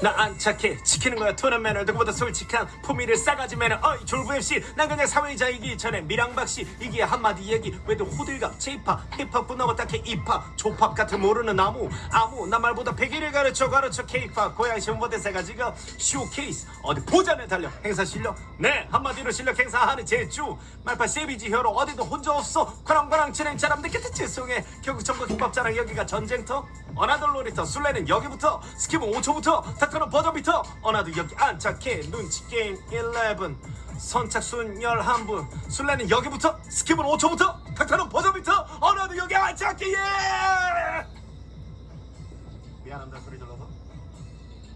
나 안 착해. 지키는 거야 토는 매너. 누구보다 솔직한 품위를 싸가지 매너. 어이 졸부 MC 난 그냥 사회자이기 전에 미랑박씨. 이기에 한마디 얘기. 왜들 호들갑 제이팝 힙합뿐 넘어 딱히 입팝 조팝 같은 모르는 나무 아무. 나 말보다 백일을 가르쳐 가르쳐 케이팝 고양이 시험보대세가 지금. 쇼케이스. 어디 보자네 달려. 행사 실력. 네 한마디로 실력 행사하는 제주. 말파 세비지 혀로. 어디도 혼자 없어. 과랑과랑 진행 사람들 곁에 죄송해. 결국 전국 힙합 자랑 여기가 전쟁터 어나들 놀이터 술래는 여기부터 스킵은 5초부터 다크는 버저비터. 어나도 여기 안 착해 눈치 게임 11 선착순 11분. 술래는 여기부터 스킵은 5초부터 닥터는 버저비터. 어나도 여기 안 착해 예! 미안합니다 소리 질러